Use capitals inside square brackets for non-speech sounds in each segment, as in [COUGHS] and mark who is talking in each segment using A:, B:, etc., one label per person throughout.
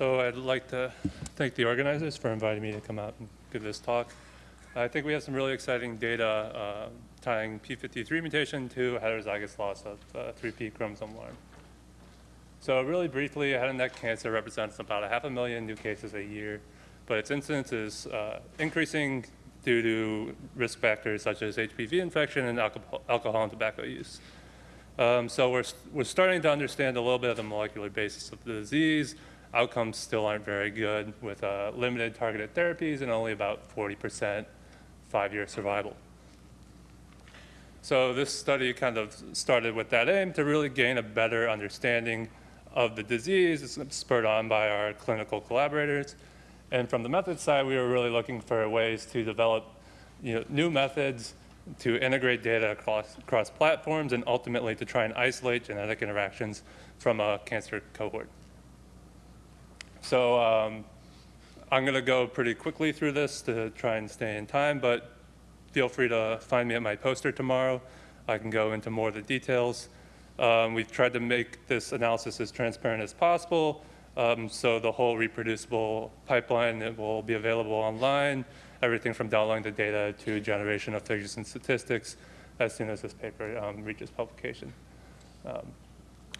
A: So I'd like to thank the organizers for inviting me to come out and give this talk. I think we have some really exciting data uh, tying P53 mutation to heterozygous loss of uh, 3P chromosome 1. So really briefly, head and neck cancer represents about a half a million new cases a year, but its incidence is uh, increasing due to risk factors such as HPV infection and alcohol, alcohol and tobacco use. Um, so we're, we're starting to understand a little bit of the molecular basis of the disease. Outcomes still aren't very good with uh, limited targeted therapies and only about 40% five-year survival. So this study kind of started with that aim to really gain a better understanding of the disease. It's spurred on by our clinical collaborators. And from the method side, we were really looking for ways to develop you know, new methods to integrate data across, across platforms and ultimately to try and isolate genetic interactions from a cancer cohort. So um, I'm going to go pretty quickly through this to try and stay in time, but feel free to find me at my poster tomorrow. I can go into more of the details. Um, we've tried to make this analysis as transparent as possible, um, so the whole reproducible pipeline it will be available online, everything from downloading the data to generation of figures and statistics as soon as this paper um, reaches publication. Um,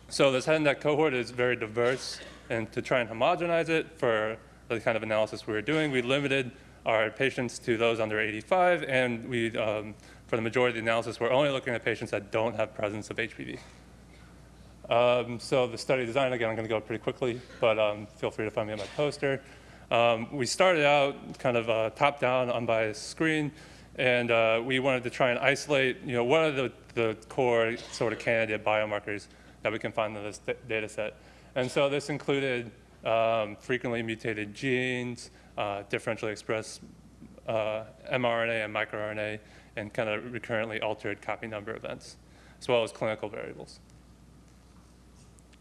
A: so this head and neck cohort is very diverse, and to try and homogenize it for the kind of analysis we were doing, we limited our patients to those under 85, and we, um, for the majority of the analysis, we're only looking at patients that don't have presence of HPV. Um, so the study design, again, I'm going to go pretty quickly, but um, feel free to find me on my poster. Um, we started out kind of uh, top-down, unbiased screen, and uh, we wanted to try and isolate, you know, what are the, the core sort of candidate biomarkers that we can find in this data set. And so this included um, frequently mutated genes, uh, differentially expressed uh, mRNA and microRNA, and kind of recurrently altered copy number events, as well as clinical variables.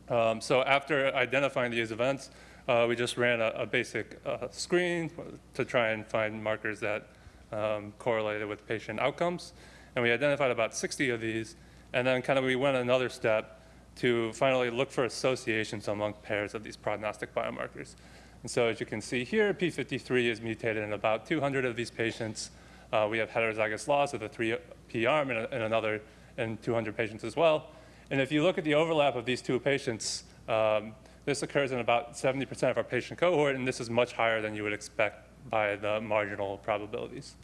A: Um, so after identifying these events, uh, we just ran a, a basic uh, screen to try and find markers that um, correlated with patient outcomes. And we identified about 60 of these. And then kind of we went another step to finally look for associations among pairs of these prognostic biomarkers. And so as you can see here, P53 is mutated in about 200 of these patients. Uh, we have heterozygous loss of the 3P arm and, another in 200 patients as well. And if you look at the overlap of these two patients, um, this occurs in about 70% of our patient cohort, and this is much higher than you would expect by the marginal probabilities.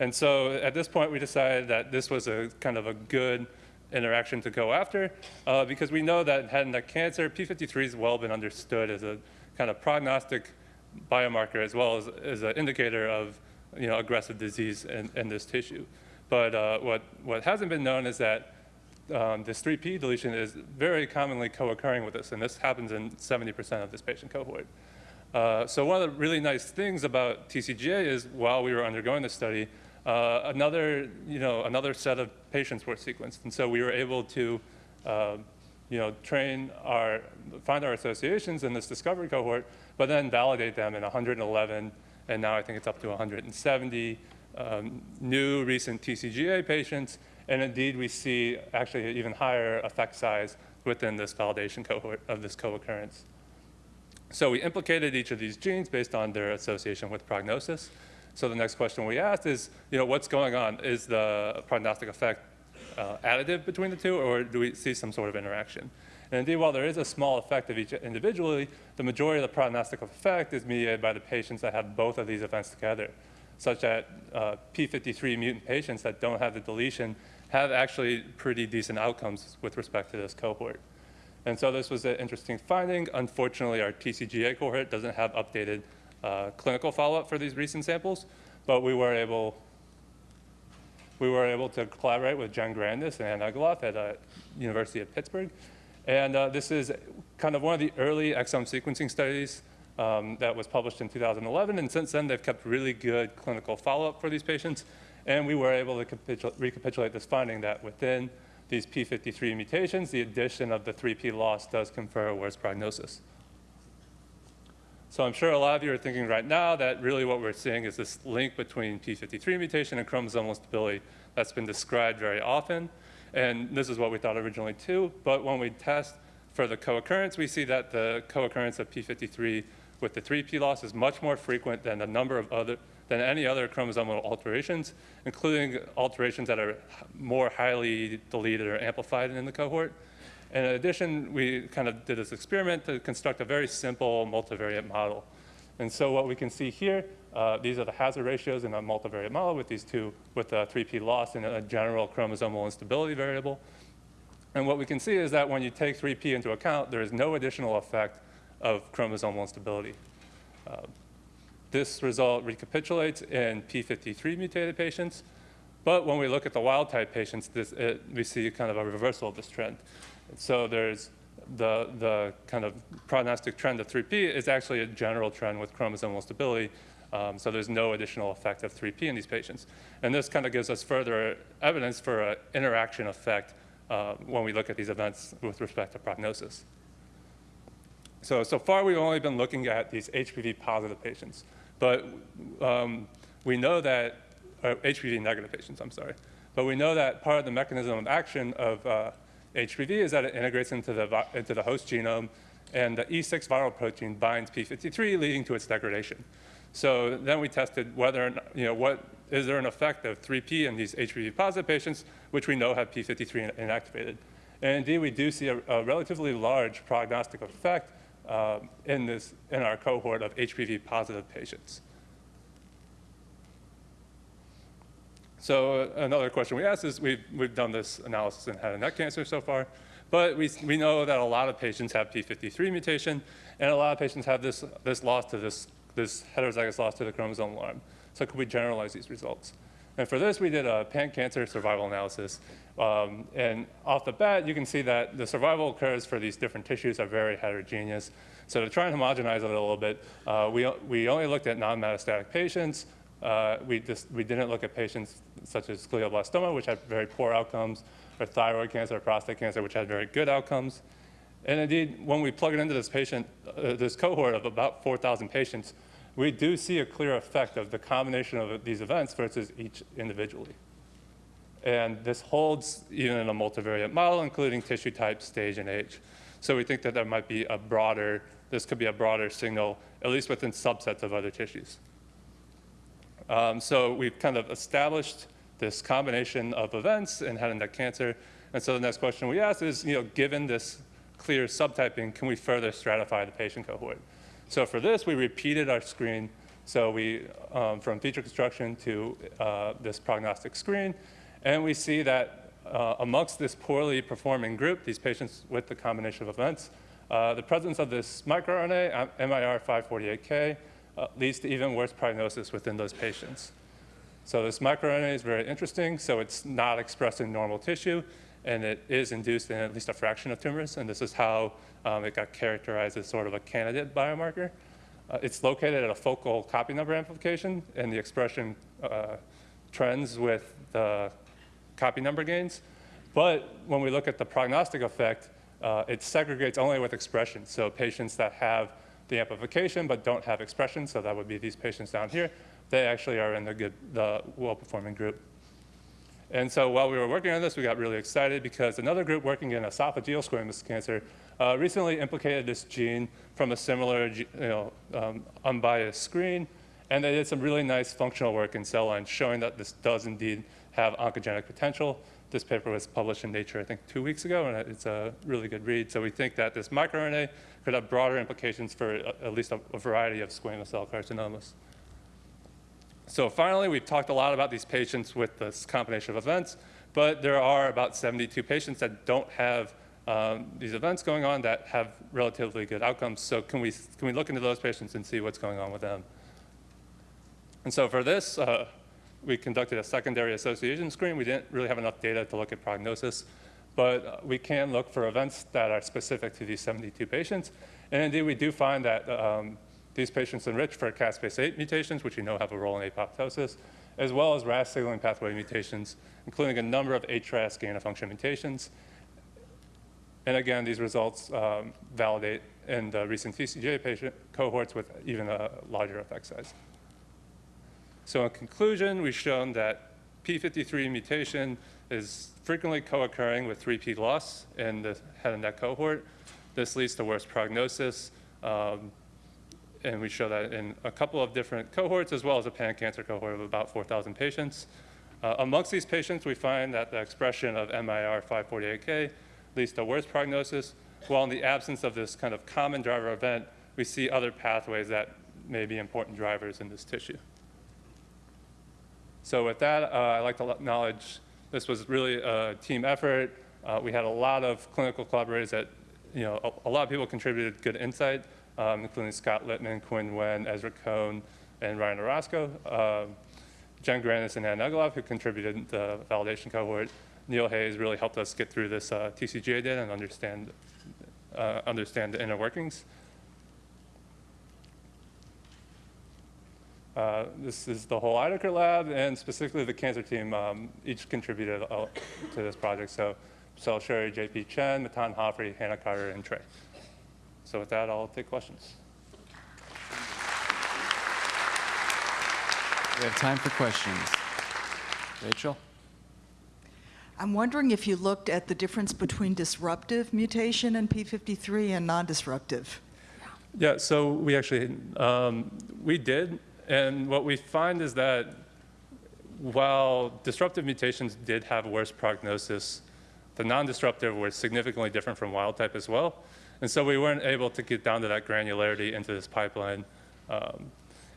A: And so at this point, we decided that this was a kind of a good interaction to go after uh, because we know that head and neck cancer, P53 has well been understood as a kind of prognostic biomarker as well as, as an indicator of you know, aggressive disease in, in this tissue. But uh, what, what hasn't been known is that um, this 3P deletion is very commonly co-occurring with this, and this happens in 70% of this patient cohort. Uh, so one of the really nice things about TCGA is while we were undergoing the study, uh, another, you know, another set of patients were sequenced. And so we were able to, uh, you know, train our, find our associations in this discovery cohort, but then validate them in 111, and now I think it's up to 170 um, new recent TCGA patients, and indeed, we see actually an even higher effect size within this validation cohort of this co-occurrence. So we implicated each of these genes based on their association with prognosis. So the next question we asked is, you know, what's going on? Is the prognostic effect uh, additive between the two, or do we see some sort of interaction? And indeed, while there is a small effect of each individually, the majority of the prognostic effect is mediated by the patients that have both of these events together, such that uh, P53 mutant patients that don't have the deletion have actually pretty decent outcomes with respect to this cohort. And so this was an interesting finding. Unfortunately, our TCGA cohort doesn't have updated uh, clinical follow-up for these recent samples, but we were able we were able to collaborate with Jen Grandis and Ann Egloff at uh, University of Pittsburgh. And uh, this is kind of one of the early exome sequencing studies um, that was published in 2011. And since then, they've kept really good clinical follow-up for these patients. And we were able to recapitulate this finding that within these P53 mutations, the addition of the 3P loss does confer a worse prognosis. So I'm sure a lot of you are thinking right now that really what we're seeing is this link between P53 mutation and chromosomal stability that's been described very often. And this is what we thought originally too, but when we test for the co-occurrence, we see that the co-occurrence of p53 with the 3p loss is much more frequent than a number of other than any other chromosomal alterations, including alterations that are more highly deleted or amplified in the cohort. In addition, we kind of did this experiment to construct a very simple multivariate model. And so what we can see here, uh, these are the hazard ratios in a multivariate model with these two, with a 3p loss and a general chromosomal instability variable. And what we can see is that when you take 3p into account, there is no additional effect of chromosomal instability. Uh, this result recapitulates in p53 mutated patients, but when we look at the wild type patients, this, it, we see kind of a reversal of this trend. So there's the, the kind of prognostic trend of 3p is actually a general trend with chromosomal stability. Um, so there's no additional effect of 3p in these patients. And this kind of gives us further evidence for an interaction effect uh, when we look at these events with respect to prognosis. So, so far we've only been looking at these HPV positive patients, but um, we know that, uh, HPV negative patients, I'm sorry, but we know that part of the mechanism of action of uh, HPV is that it integrates into the, into the host genome and the E6 viral protein binds P53, leading to its degradation. So then we tested whether, you know, what, is there an effect of 3P in these HPV positive patients, which we know have P53 inactivated. And indeed, we do see a, a relatively large prognostic effect uh, in, this, in our cohort of HPV positive patients. So uh, another question we asked is, we've, we've done this analysis in head and neck cancer so far, but we, we know that a lot of patients have P53 mutation, and a lot of patients have this, this loss to this, this heterozygous loss to the chromosomal arm. So could we generalize these results? And for this, we did a pan-cancer survival analysis. Um, and off the bat, you can see that the survival curves for these different tissues are very heterogeneous. So to try and homogenize it a little bit, uh, we, we only looked at non-metastatic patients. Uh, we, just, we didn't look at patients such as glioblastoma, which had very poor outcomes, or thyroid cancer or prostate cancer, which had very good outcomes. And indeed, when we plug it into this patient, uh, this cohort of about 4,000 patients, we do see a clear effect of the combination of these events versus each individually. And this holds even in a multivariate model, including tissue type, stage, and age. So we think that there might be a broader, this could be a broader signal, at least within subsets of other tissues. Um, so we've kind of established this combination of events in head and neck cancer. And so the next question we ask is, you know, given this clear subtyping, can we further stratify the patient cohort? So for this, we repeated our screen. So we, um, from feature construction to uh, this prognostic screen, and we see that uh, amongst this poorly performing group, these patients with the combination of events, uh, the presence of this microRNA, MIR548K, uh, leads to even worse prognosis within those patients. So this microRNA is very interesting. So it's not expressed in normal tissue, and it is induced in at least a fraction of tumors. And this is how um, it got characterized as sort of a candidate biomarker. Uh, it's located at a focal copy number amplification, and the expression uh, trends with the copy number gains. But when we look at the prognostic effect, uh, it segregates only with expression. So patients that have the amplification but don't have expression, so that would be these patients down here, they actually are in the good, the well-performing group. And so while we were working on this, we got really excited because another group working in esophageal squamous cancer uh, recently implicated this gene from a similar you know, um, unbiased screen. And they did some really nice functional work in cell lines showing that this does indeed have oncogenic potential. This paper was published in Nature, I think, two weeks ago, and it's a really good read. So we think that this microRNA could have broader implications for at least a, a variety of squamous cell carcinomas. So finally, we've talked a lot about these patients with this combination of events, but there are about 72 patients that don't have um, these events going on that have relatively good outcomes. So can we, can we look into those patients and see what's going on with them? And so for this, uh, we conducted a secondary association screen. We didn't really have enough data to look at prognosis, but uh, we can look for events that are specific to these 72 patients. And indeed, we do find that um, these patients enrich for caspase-8 mutations, which we know have a role in apoptosis, as well as RAS signaling pathway mutations, including a number of HRAS gain-of-function mutations. And again, these results um, validate in the recent TCGA patient cohorts with even a larger effect size. So in conclusion, we've shown that P53 mutation is frequently co-occurring with 3P loss in the head and neck cohort. This leads to worse prognosis. Um, and we show that in a couple of different cohorts, as well as a pan-cancer cohort of about 4,000 patients. Uh, amongst these patients, we find that the expression of MIR 548K leads to worse prognosis, while in the absence of this kind of common driver event, we see other pathways that may be important drivers in this tissue. So with that, uh, I'd like to acknowledge this was really a team effort. Uh, we had a lot of clinical collaborators that, you know, a, a lot of people contributed good insight, um, including Scott Lippman, Quinn Wen, Ezra Cohen, and Ryan Orosco. Um, Jen Grandis and Ann Egloff, who contributed the validation cohort. Neil Hayes really helped us get through this uh, TCGA data and understand, uh, understand the inner workings. Uh, this is the whole Ideker lab, and specifically the cancer team um, each contributed uh, to this project. So, Sel Sherry, JP Chen, Matan Hofree, Hannah Carter, and Trey. So with that, I'll take questions.
B: We have time for questions. Rachel?
C: I'm wondering if you looked at the difference between disruptive mutation in P53 and non-disruptive.
A: Yeah, so we actually, um, we did, and what we find is that while disruptive mutations did have worse prognosis, the non-disruptive were significantly different from wild type as well. And so we weren't able to get down to that granularity into this pipeline. Um,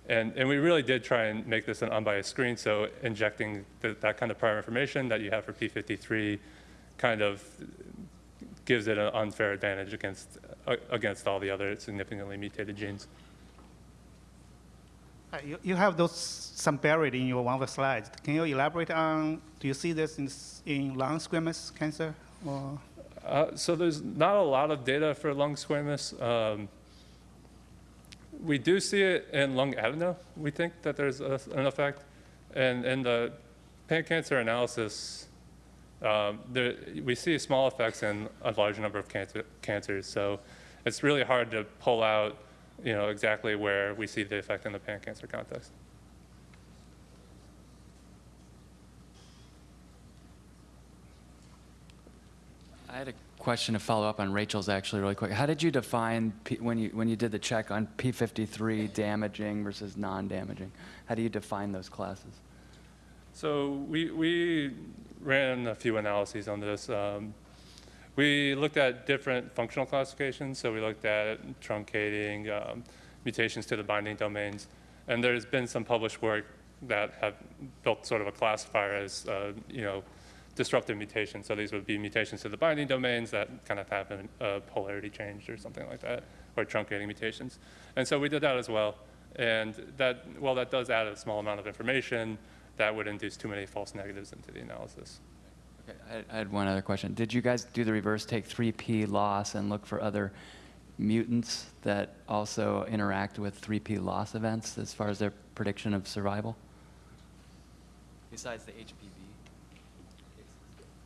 A: and, and we really did try and make this an unbiased screen, so injecting the, that kind of prior information that you have for P53 kind of gives it an unfair advantage against, uh, against all the other significantly mutated genes.
D: Uh, You, you have those some buried in your one of the slides. Can you elaborate on, do you see this in, in lung squamous cancer? Or,
A: Uh, so there's not a lot of data for lung squamous. Um, we do see it in lung adeno. We think that there's a, an effect. And in the pan-cancer analysis, um, there, we see small effects in a large number of cancer, cancers. So it's really hard to pull out, you know, exactly where we see the effect in the pan-cancer context.
B: I had a question to follow up on Rachel's actually really quick. How did you define, P, when, you, when you did the check on P53 damaging versus non-damaging? How do you define those classes?
A: So we, we ran a few analyses on this. Um, we looked at different functional classifications. So we looked at truncating, um, mutations to the binding domains. And there's been some published work that have built sort of a classifier as, uh, you know, disruptive mutations. So these would be mutations to the binding domains that kind of have a, polarity change or something like that, or truncating mutations. And so we did that as well. And that, while that does add a small amount of information, that would induce too many false negatives into the analysis.
B: Okay, I, I had one other question. Did you guys do the reverse take 3P loss and look for other mutants that also interact with 3P loss events as far as their prediction of survival? Besides the HPV?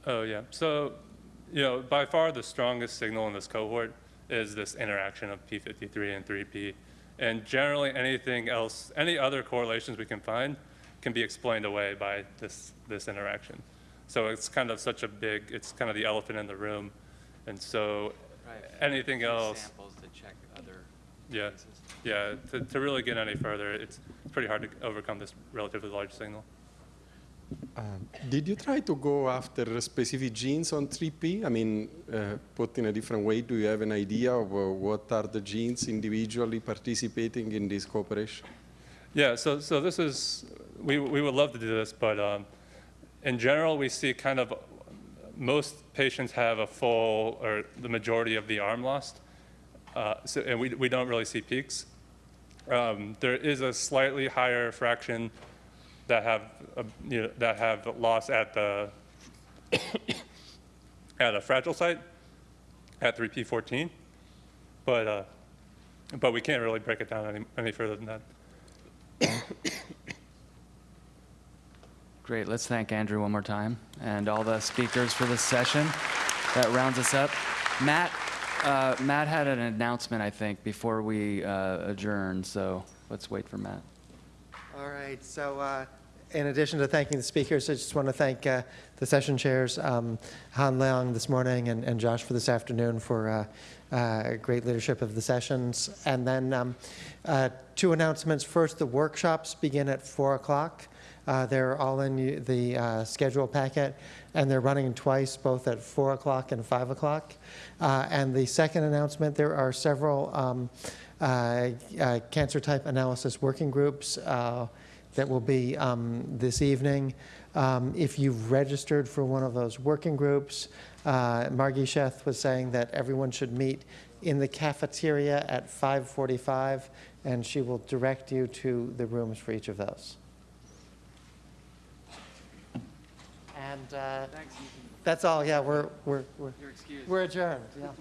A: Oh, yeah. So, you know, by far the strongest signal in this cohort is this interaction of P53 and 3P. And generally anything else, any other correlations we can find can be explained away by this, this interaction. So it's kind of such a big, it's kind of the elephant in the room. And so anything else,
B: Samples to check other
A: yeah,
B: cases.
A: yeah, to, to really get any further, it's pretty hard to overcome this relatively large signal.
E: Um, did you try to go after specific genes on 3P? I mean, uh, put in a different way, do you have an idea of uh, what are the genes individually participating in this cooperation?
A: Yeah, so, so this is, we, we would love to do this, but um, in general, we see kind of, most patients have a full, or the majority of the arm lost, uh, so, and we, we don't really see peaks. Um, there is a slightly higher fraction that have, uh, you know, that have loss at the, [COUGHS] at a fragile site, at 3P14, but, uh, but we can't really break it down any, any further than that.
B: Great. Let's thank Andrew one more time and all the speakers for this session. That rounds us up. Matt, uh, Matt had an announcement, I think, before we uh, adjourn, so let's wait for Matt.
F: All right, so uh, in addition to thanking the speakers, I just want to thank uh, the session chairs, um, Han Liang this morning and and Josh for this afternoon for uh, uh, great leadership of the sessions. And then um, two announcements. First, the workshops begin at 4 o'clock. Uh, They're all in the uh, schedule packet, and they're running twice, both at 4 o'clock and 5 o'clock. Uh, And the second announcement, there are several um, uh, uh, cancer type analysis working groups uh, that will be um, this evening. Um, If you've registered for one of those working groups, Margie Sheth was saying that everyone should meet in the cafeteria at 5:45, and she will direct you to the rooms for each of those. And uh, that's all, yeah, we're, we're, we're we're adjourned, yeah.